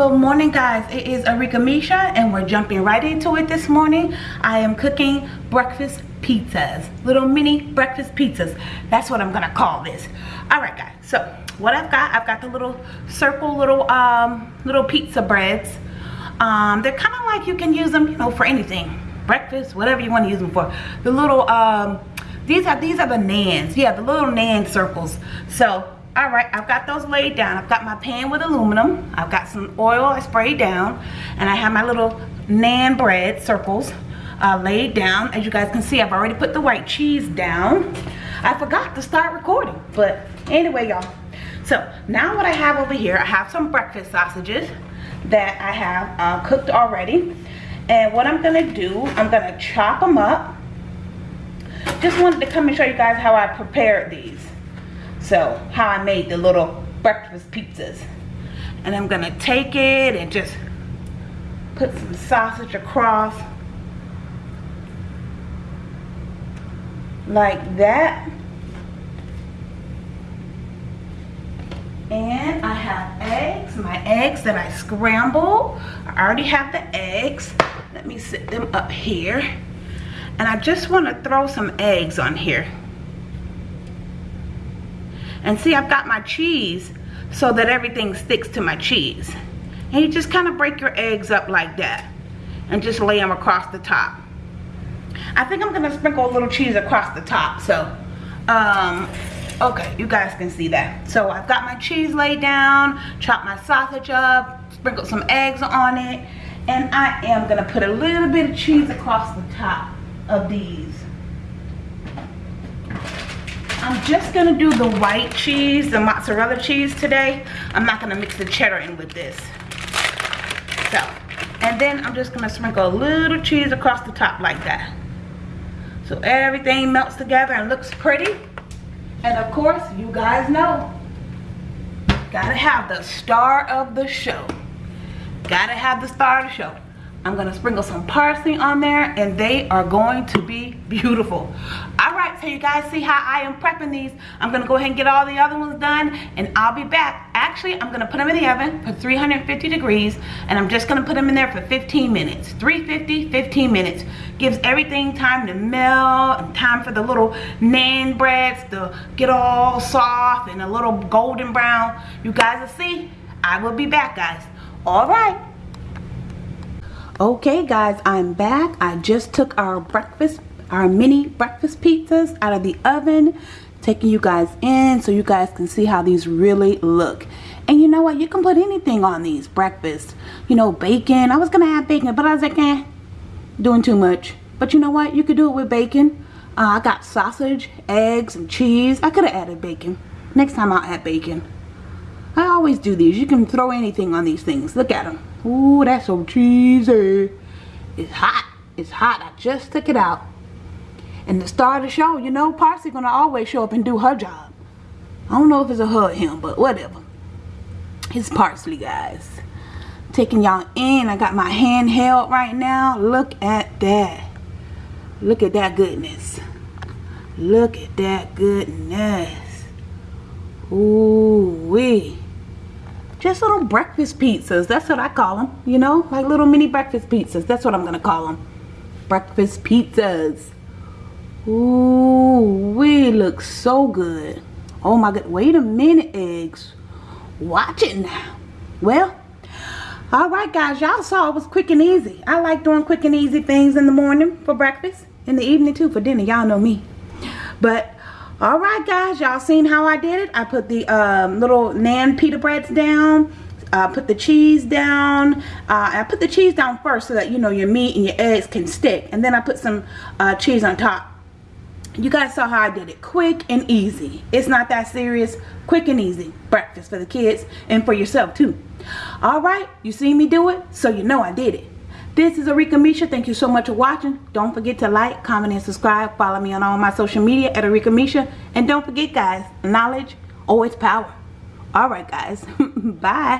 Good morning guys, it is Arika Misha and we're jumping right into it this morning. I am cooking breakfast pizzas, little mini breakfast pizzas. That's what I'm gonna call this. All right guys, so what I've got, I've got the little circle little um, little pizza breads. Um, they're kind of like you can use them, you know, for anything. Breakfast, whatever you want to use them for. The little, um, these are, these are the nans. Yeah, the little nan circles. So all right i've got those laid down. I've got my pan with aluminum. I've got some oil i sprayed down and i have my little nan bread circles uh, laid down. As you guys can see i've already put the white cheese down. I forgot to start recording but anyway y'all. So now what i have over here i have some breakfast sausages that i have uh, cooked already. And what i'm gonna do i'm gonna chop them up. Just wanted to come and show you guys how i prepared these so how I made the little breakfast pizzas. And I'm gonna take it and just put some sausage across like that. And I have eggs, my eggs that I scramble. I already have the eggs. Let me sit them up here. And I just wanna throw some eggs on here. And see, I've got my cheese so that everything sticks to my cheese. And you just kind of break your eggs up like that and just lay them across the top. I think I'm gonna sprinkle a little cheese across the top. So, um, okay, you guys can see that. So I've got my cheese laid down, chopped my sausage up, sprinkled some eggs on it, and I am gonna put a little bit of cheese across the top of these. I'm just gonna do the white cheese, the mozzarella cheese today. I'm not gonna mix the cheddar in with this. So, and then I'm just gonna sprinkle a little cheese across the top like that. So everything melts together and looks pretty. And of course, you guys know, gotta have the star of the show. Gotta have the star of the show. I'm gonna sprinkle some parsley on there and they are going to be beautiful. So you guys see how I am prepping these. I'm gonna go ahead and get all the other ones done and I'll be back. Actually, I'm gonna put them in the oven for 350 degrees and I'm just gonna put them in there for 15 minutes. 350, 15 minutes. Gives everything time to melt and time for the little nan breads to get all soft and a little golden brown. You guys will see, I will be back guys. All right. Okay guys, I'm back. I just took our breakfast, our mini breakfast pizzas out of the oven. Taking you guys in so you guys can see how these really look. And you know what? You can put anything on these breakfast. You know, bacon. I was to have bacon, but I was like, eh, doing too much. But you know what? You could do it with bacon. Uh, I got sausage, eggs, and cheese. I could have added bacon. Next time I'll add bacon. I always do these. You can throw anything on these things. Look at them. Ooh, that's so cheesy. It's hot. It's hot. I just took it out. And the star of the show, you know, Parsley gonna always show up and do her job. I don't know if it's a her him, but whatever. It's Parsley, guys. Taking y'all in. I got my hand held right now. Look at that. Look at that goodness. Look at that goodness. Ooh wee just little breakfast pizzas that's what I call them you know like little mini breakfast pizzas that's what I'm gonna call them breakfast pizzas Ooh, we look so good. Oh my god wait a minute eggs. Watch it now. Well all right guys y'all saw it was quick and easy. I like doing quick and easy things in the morning for breakfast in the evening too for dinner y'all know me. But all right guys y'all seen how i did it? I put the um, little nan pita breads down. Uh, put the cheese down. Uh, I put the cheese down first so that you know your meat and your eggs can stick. And then I put some uh, cheese on top you guys saw how I did it quick and easy it's not that serious quick and easy breakfast for the kids and for yourself too all right you see me do it so you know I did it this is Arika Misha. Thank you so much for watching. Don't forget to like, comment, and subscribe. Follow me on all my social media at Arika Misha. And don't forget, guys, knowledge always power. All right, guys. Bye.